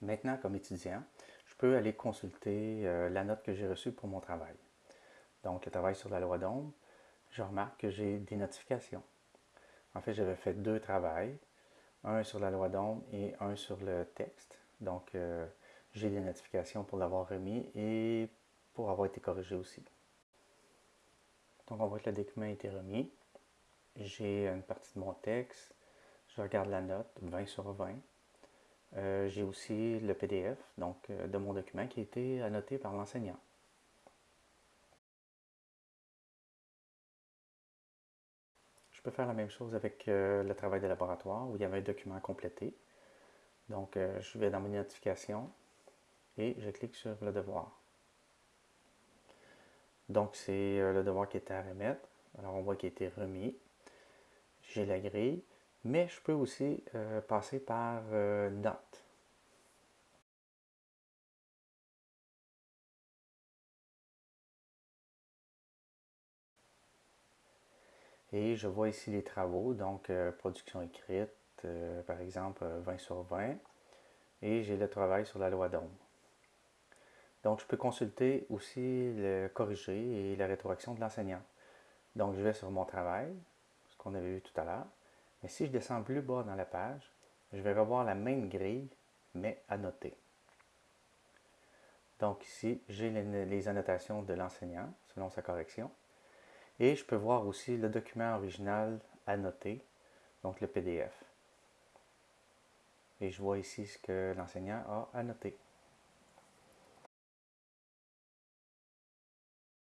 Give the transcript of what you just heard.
Maintenant, comme étudiant, je peux aller consulter euh, la note que j'ai reçue pour mon travail. Donc, le travail sur la loi d'ombre, je remarque que j'ai des notifications. En fait, j'avais fait deux travails, un sur la loi d'ombre et un sur le texte. Donc, euh, j'ai des notifications pour l'avoir remis et pour avoir été corrigé aussi. Donc, on voit que le document a été remis. J'ai une partie de mon texte. Je regarde la note, 20 sur 20. Euh, j'ai aussi le PDF donc, euh, de mon document qui a été annoté par l'enseignant. Je peux faire la même chose avec euh, le travail de laboratoire où il y avait un document complété. Donc, je vais dans mes notifications et je clique sur le devoir. Donc, c'est le devoir qui était à remettre. Alors, on voit qu'il a été remis. J'ai la grille. Mais je peux aussi euh, passer par euh. Et je vois ici les travaux, donc euh, production écrite, par exemple 20 sur 20. Et j'ai le travail sur la loi d'ombre. Donc je peux consulter aussi le corrigé et la rétroaction de l'enseignant. Donc je vais sur mon travail, ce qu'on avait vu tout à l'heure. Mais si je descends plus bas dans la page, je vais revoir la même grille, mais annotée. Donc ici, j'ai les, annotations de l'enseignant selon sa correction. Et je peux voir aussi le document original annoté, donc le PDF. Et je vois ici ce que l'enseignant a annoté.